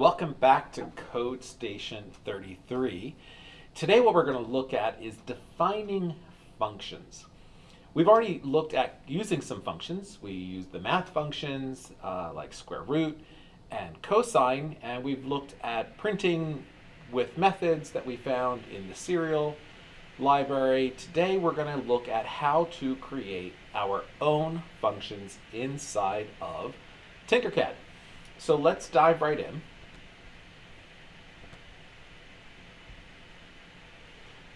Welcome back to Code Station 33. Today what we're going to look at is defining functions. We've already looked at using some functions. We used the math functions uh, like square root and cosine, and we've looked at printing with methods that we found in the serial library. Today we're going to look at how to create our own functions inside of Tinkercad. So let's dive right in.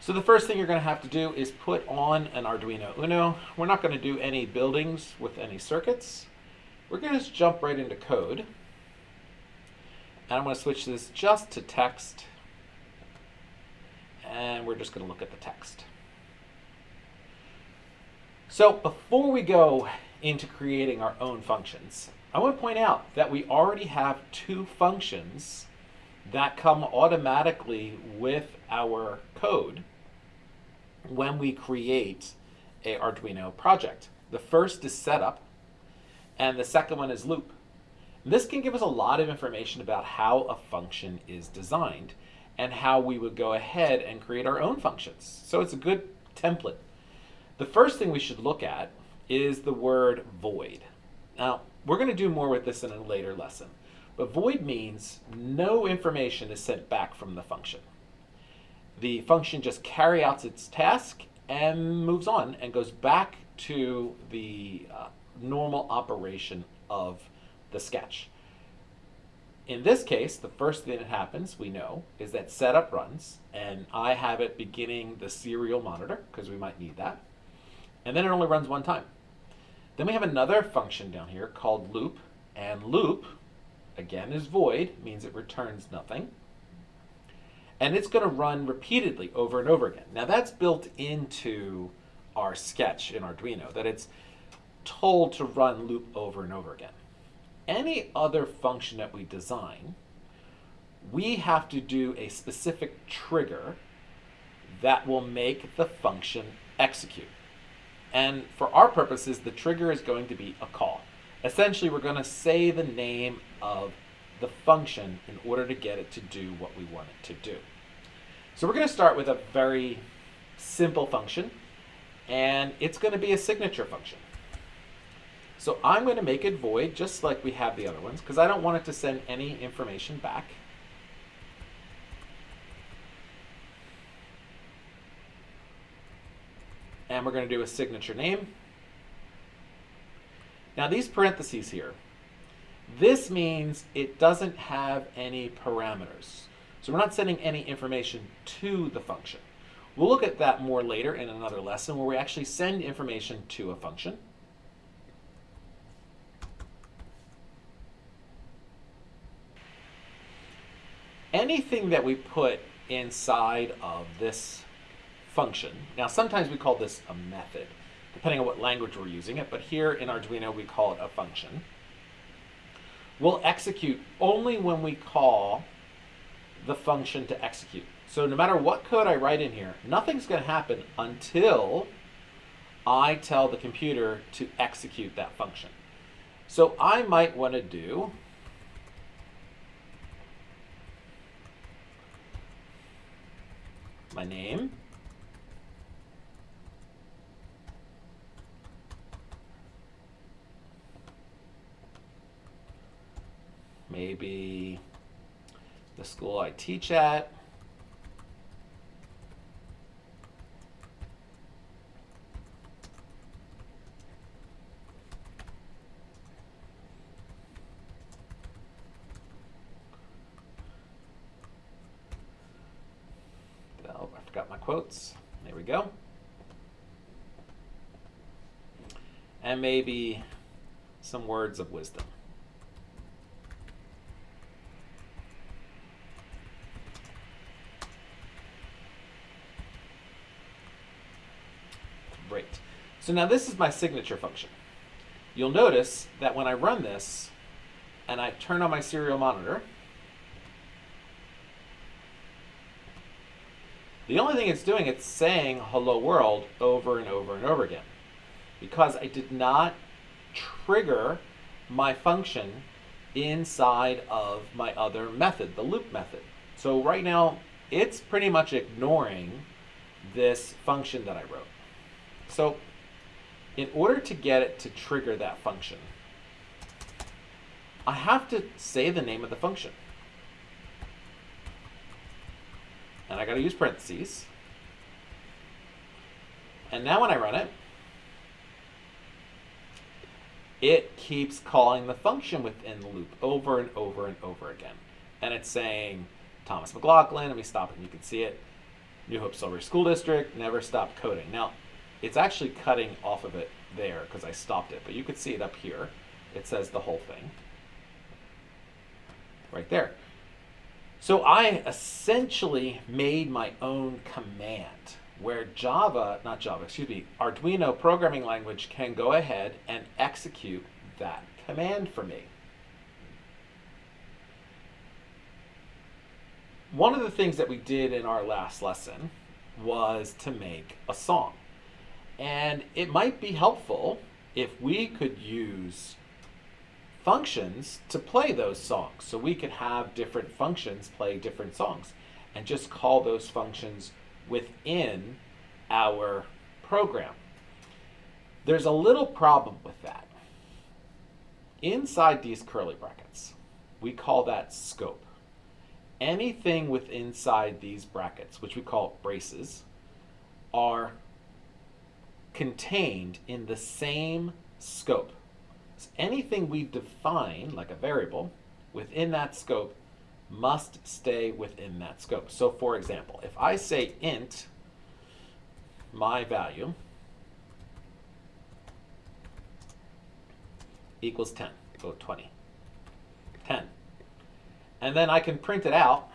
So the first thing you're going to have to do is put on an Arduino Uno. We're not going to do any buildings with any circuits. We're going to just jump right into code. And I'm going to switch this just to text. And we're just going to look at the text. So before we go into creating our own functions, I want to point out that we already have two functions that come automatically with our code when we create a Arduino project. The first is setup, and the second one is loop. This can give us a lot of information about how a function is designed and how we would go ahead and create our own functions. So it's a good template the first thing we should look at is the word void. Now, we're going to do more with this in a later lesson, but void means no information is sent back from the function. The function just carries out its task and moves on and goes back to the uh, normal operation of the sketch. In this case, the first thing that happens, we know, is that setup runs, and I have it beginning the serial monitor, because we might need that and then it only runs one time. Then we have another function down here called loop, and loop, again, is void, means it returns nothing. And it's going to run repeatedly over and over again. Now that's built into our sketch in Arduino, that it's told to run loop over and over again. Any other function that we design, we have to do a specific trigger that will make the function execute. And for our purposes, the trigger is going to be a call. Essentially, we're going to say the name of the function in order to get it to do what we want it to do. So we're going to start with a very simple function, and it's going to be a signature function. So I'm going to make it void, just like we have the other ones, because I don't want it to send any information back. and we're going to do a signature name. Now these parentheses here, this means it doesn't have any parameters. So we're not sending any information to the function. We'll look at that more later in another lesson where we actually send information to a function. Anything that we put inside of this function. Now sometimes we call this a method, depending on what language we're using it, but here in Arduino we call it a function. We'll execute only when we call the function to execute. So no matter what code I write in here, nothing's going to happen until I tell the computer to execute that function. So I might want to do my name maybe the school I teach at. Oh, I forgot my quotes. There we go. And maybe some words of wisdom. So now this is my signature function. You'll notice that when I run this and I turn on my serial monitor, the only thing it's doing, it's saying hello world over and over and over again. Because I did not trigger my function inside of my other method, the loop method. So right now, it's pretty much ignoring this function that I wrote. So in order to get it to trigger that function, I have to say the name of the function. And I got to use parentheses. And now when I run it, it keeps calling the function within the loop over and over and over again. And it's saying, Thomas McLaughlin, let me stop it, and you can see it. New Hope Solebury School District, never stop coding. Now, it's actually cutting off of it there because I stopped it, but you could see it up here. It says the whole thing right there. So I essentially made my own command where Java, not Java, excuse me, Arduino programming language can go ahead and execute that command for me. One of the things that we did in our last lesson was to make a song. And it might be helpful if we could use functions to play those songs. So we could have different functions play different songs and just call those functions within our program. There's a little problem with that. Inside these curly brackets, we call that scope. Anything with inside these brackets, which we call braces, are contained in the same scope. So anything we define, like a variable, within that scope must stay within that scope. So for example, if I say int my value equals 10, go 20, 10. And then I can print it out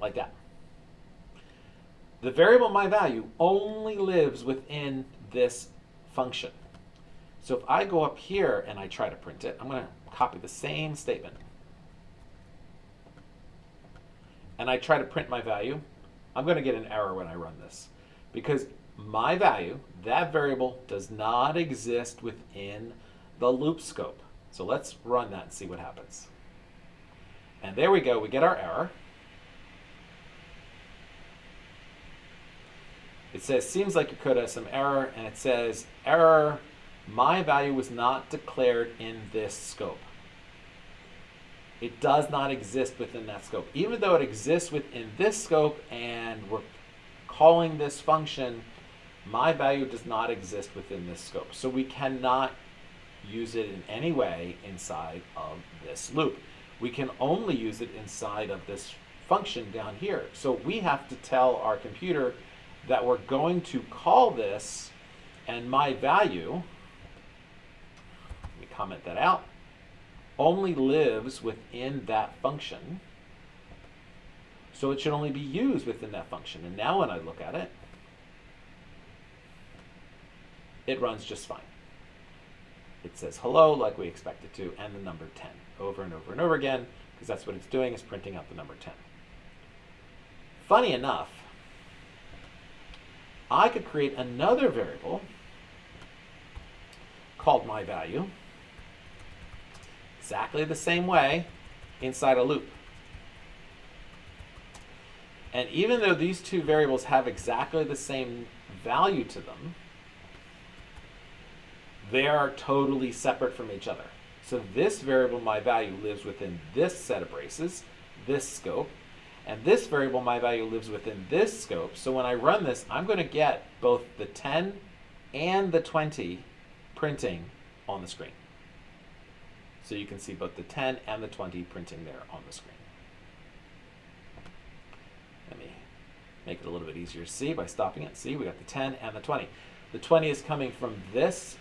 like that. The variable my value only lives within this function. So if I go up here and I try to print it, I'm going to copy the same statement. And I try to print my value, I'm going to get an error when I run this. Because my value, that variable, does not exist within the loop scope. So let's run that and see what happens. And there we go, we get our error. It says, seems like your code has some error, and it says, error, my value was not declared in this scope. It does not exist within that scope. Even though it exists within this scope and we're calling this function, my value does not exist within this scope. So we cannot use it in any way inside of this loop. We can only use it inside of this function down here. So we have to tell our computer that we're going to call this and my value, let me comment that out, only lives within that function. So it should only be used within that function. And now when I look at it, it runs just fine. It says hello like we expect it to, and the number 10 over and over and over again, because that's what it's doing, is printing out the number 10. Funny enough, I could create another variable called my value exactly the same way inside a loop. And even though these two variables have exactly the same value to them, they are totally separate from each other. So this variable, my value, lives within this set of braces, this scope, and this variable, my value, lives within this scope. So when I run this, I'm going to get both the 10 and the 20 printing on the screen. So you can see both the 10 and the 20 printing there on the screen. Let me make it a little bit easier to see by stopping it. See, we got the 10 and the 20. The 20 is coming from this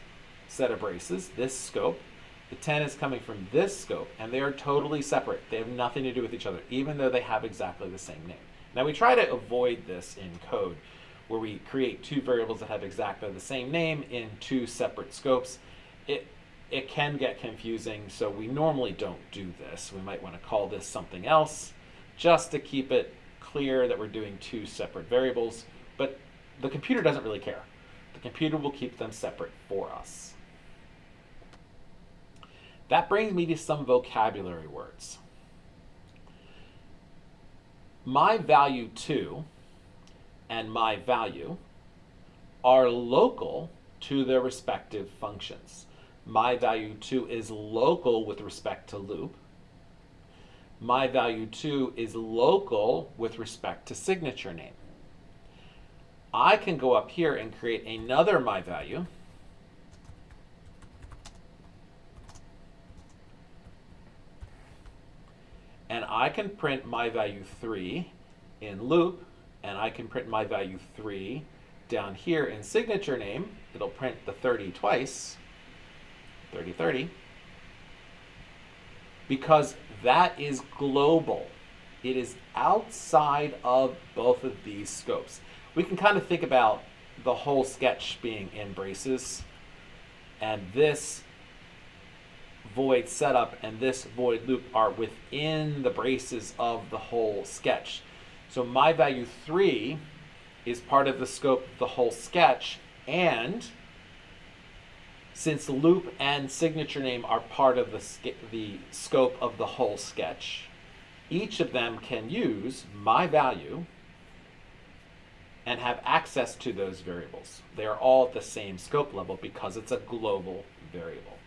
set of braces, this scope, the 10 is coming from this scope, and they are totally separate. They have nothing to do with each other, even though they have exactly the same name. Now we try to avoid this in code, where we create two variables that have exactly the same name in two separate scopes. It, it can get confusing, so we normally don't do this. We might want to call this something else, just to keep it clear that we're doing two separate variables. But the computer doesn't really care. The computer will keep them separate for us. That brings me to some vocabulary words. My value 2 and my value are local to their respective functions. My value 2 is local with respect to loop. My value 2 is local with respect to signature name. I can go up here and create another my value. And I can print my value 3 in loop, and I can print my value 3 down here in signature name. It'll print the 30 twice, 30, 30, because that is global. It is outside of both of these scopes we can kind of think about the whole sketch being in braces and this void setup and this void loop are within the braces of the whole sketch. So my value 3 is part of the scope of the whole sketch and since loop and signature name are part of the, the scope of the whole sketch, each of them can use my value and have access to those variables. They are all at the same scope level because it's a global variable.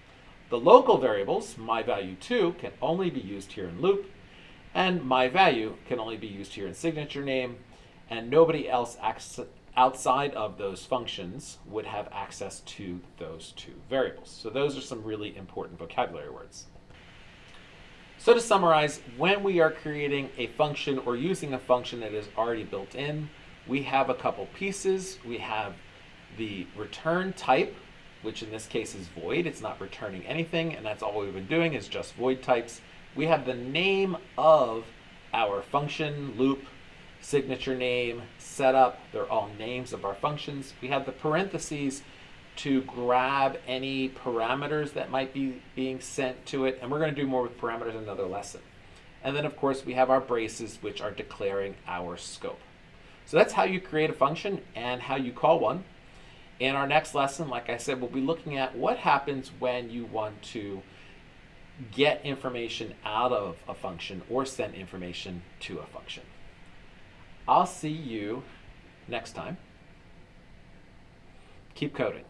The local variables, my value 2, can only be used here in loop, and my value can only be used here in signature name, and nobody else outside of those functions would have access to those two variables. So those are some really important vocabulary words. So to summarize, when we are creating a function or using a function that is already built in, we have a couple pieces. We have the return type, which in this case is void. It's not returning anything, and that's all we've been doing is just void types. We have the name of our function, loop, signature name, setup. They're all names of our functions. We have the parentheses to grab any parameters that might be being sent to it, and we're going to do more with parameters in another lesson. And then, of course, we have our braces, which are declaring our scope. So that's how you create a function and how you call one. In our next lesson, like I said, we'll be looking at what happens when you want to get information out of a function or send information to a function. I'll see you next time. Keep coding.